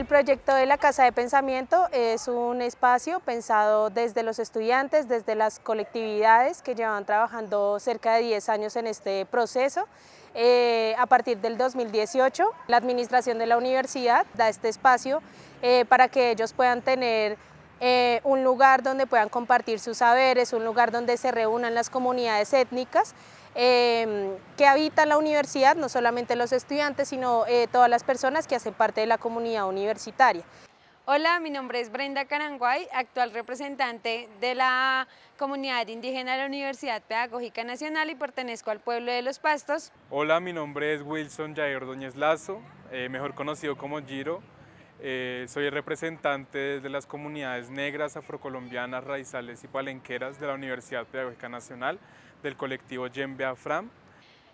El proyecto de la Casa de Pensamiento es un espacio pensado desde los estudiantes, desde las colectividades que llevan trabajando cerca de 10 años en este proceso. Eh, a partir del 2018, la administración de la universidad da este espacio eh, para que ellos puedan tener eh, un lugar donde puedan compartir sus saberes, un lugar donde se reúnan las comunidades étnicas Em, que habitan la universidad, no solamente los estudiantes, sino eh, todas las personas que hacen parte de la comunidad universitaria. Hola, mi nombre es Brenda Caranguay, actual representante de la comunidad indígena de la Universidad Pedagógica Nacional y pertenezco al pueblo de Los Pastos. Hola, mi nombre es Wilson Jair Ordóñez Lazo, eh, mejor conocido como Giro. Eh, soy representante de las comunidades negras, afrocolombianas, raizales y palenqueras de la Universidad Pedagógica Nacional del colectivo Yembe Afram.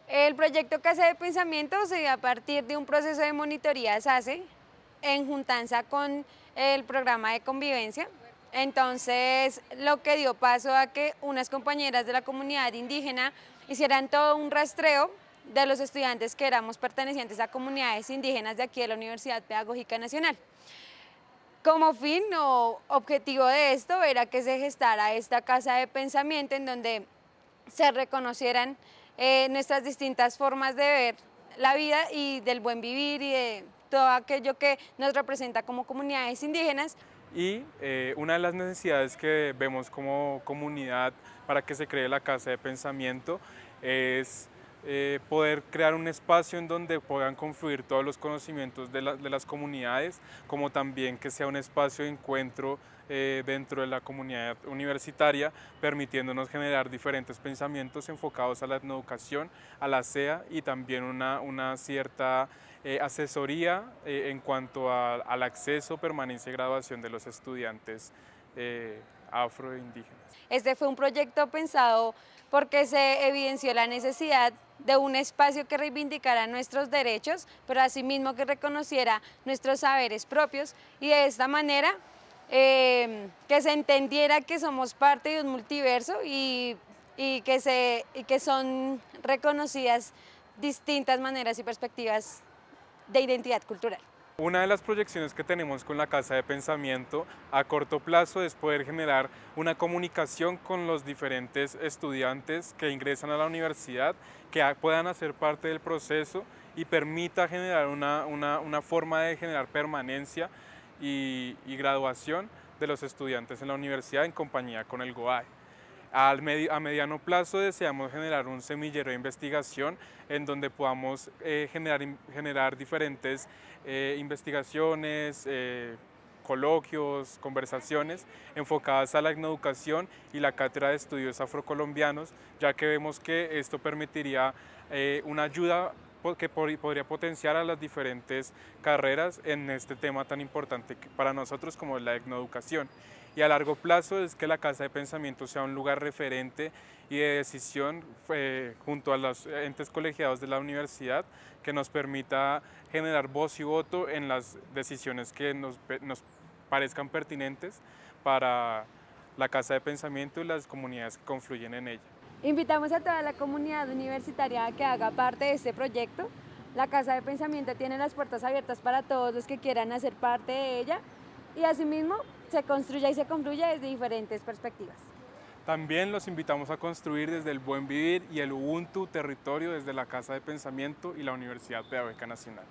El proyecto Casa de Pensamiento se dio a partir de un proceso de monitoría SACE en juntanza con el programa de convivencia. Entonces, lo que dio paso a que unas compañeras de la comunidad indígena hicieran todo un rastreo de los estudiantes que éramos pertenecientes a comunidades indígenas de aquí de la Universidad Pedagógica Nacional. Como fin o objetivo de esto era que se gestara esta casa de pensamiento en donde se reconocieran eh, nuestras distintas formas de ver la vida y del buen vivir y de todo aquello que nos representa como comunidades indígenas. Y eh, una de las necesidades que vemos como comunidad para que se cree la Casa de Pensamiento es eh, poder crear un espacio en donde puedan confluir todos los conocimientos de, las comunidades, como también que sea un espacio de encuentro eh, dentro de la comunidad universitaria, permitiéndonos generar diferentes pensamientos enfocados a la educación, a la SEA y también una, una cierta eh, asesoría en cuanto al acceso, permanencia y graduación de los estudiantes afroindígenas. Este fue un proyecto pensado porque se evidenció la necesidad de un espacio que reivindicara nuestros derechos, pero asimismo que reconociera nuestros saberes propios y de esta manera eh, que se entendiera que somos parte de un multiverso y, que se, y que son reconocidas distintas maneras y perspectivas de identidad cultural. Una de las proyecciones que tenemos con la Casa de Pensamiento a corto plazo es poder generar una comunicación con los diferentes estudiantes que ingresan a la universidad, que puedan hacer parte del proceso y permita generar una, forma de generar permanencia y, y graduación de los estudiantes en la universidad en compañía con el GOAE a mediano plazo deseamos generar un semillero de investigación en donde podamos eh, generar, diferentes eh, investigaciones, eh, coloquios, conversaciones enfocadas a la educación y la cátedra de estudios afrocolombianos, ya que vemos que esto permitiría una ayuda que podría potenciar a las diferentes carreras en este tema tan importante para nosotros como la etnoeducación. Y a largo plazo es que la Casa de Pensamiento sea un lugar referente y de decisión eh, junto a los entes colegiados de la universidad que nos permita generar voz y voto en las decisiones que nos, nos parezcan pertinentes para la Casa de Pensamiento y las comunidades que confluyen en ella. Invitamos a toda la comunidad universitaria a que haga parte de este proyecto. La Casa de Pensamiento tiene las puertas abiertas para todos los que quieran hacer parte de ella y asimismo se construya y se concluya desde diferentes perspectivas. También los invitamos a construir desde el buen vivir y el Ubuntu territorio desde la Casa de Pensamiento y la Universidad Pedagógica Nacional.